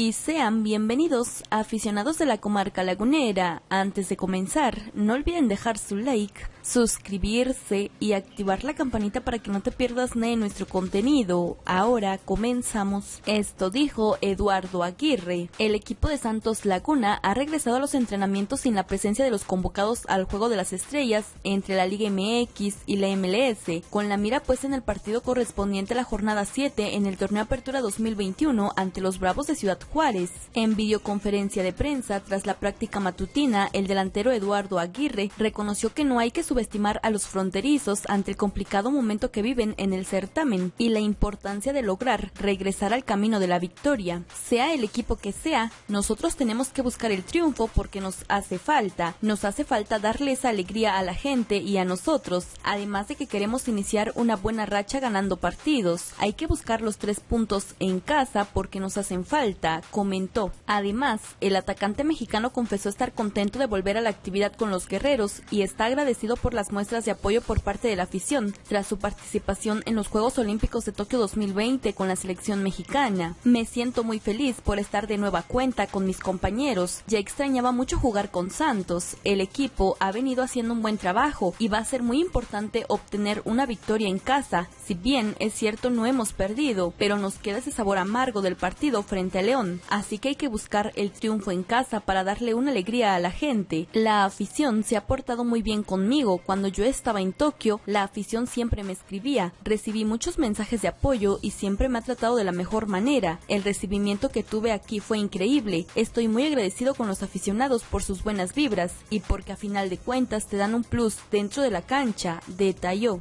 y sean bienvenidos aficionados de la comarca lagunera. Antes de comenzar, no olviden dejar su like, suscribirse y activar la campanita para que no te pierdas de nuestro contenido. Ahora comenzamos. Esto dijo Eduardo Aguirre. El equipo de Santos Laguna ha regresado a los entrenamientos sin la presencia de los convocados al Juego de las Estrellas entre la Liga MX y la MLS, con la mira puesta en el partido correspondiente a la jornada 7 en el torneo Apertura 2021 ante los Bravos de Ciudad Juárez. En videoconferencia de prensa tras la práctica matutina, el delantero Eduardo Aguirre reconoció que no hay que subestimar a los fronterizos ante el complicado momento que viven en el certamen y la importancia de lograr regresar al camino de la victoria. Sea el equipo que sea, nosotros tenemos que buscar el triunfo porque nos hace falta. Nos hace falta darle esa alegría a la gente y a nosotros, además de que queremos iniciar una buena racha ganando partidos. Hay que buscar los tres puntos en casa porque nos hacen falta, comentó. Además, el atacante mexicano confesó estar contento de volver a la actividad con los guerreros y está agradecido por las muestras de apoyo por parte de la afición tras su participación en los Juegos Olímpicos de Tokio 2020 con la selección mexicana. Me siento muy feliz por estar de nueva cuenta con mis compañeros. Ya extrañaba mucho jugar con Santos. El equipo ha venido haciendo un buen trabajo y va a ser muy importante obtener una victoria en casa. Si bien es cierto no hemos perdido, pero nos queda ese sabor amargo del partido frente a León. Así que hay que buscar el triunfo en casa para darle una alegría a la gente. La afición se ha portado muy bien conmigo. Cuando yo estaba en Tokio, la afición siempre me escribía. Recibí muchos mensajes de apoyo y siempre me ha tratado de la mejor manera. El recibimiento que tuve aquí fue increíble. Estoy muy agradecido con los aficionados por sus buenas vibras y porque a final de cuentas te dan un plus dentro de la cancha, detalló.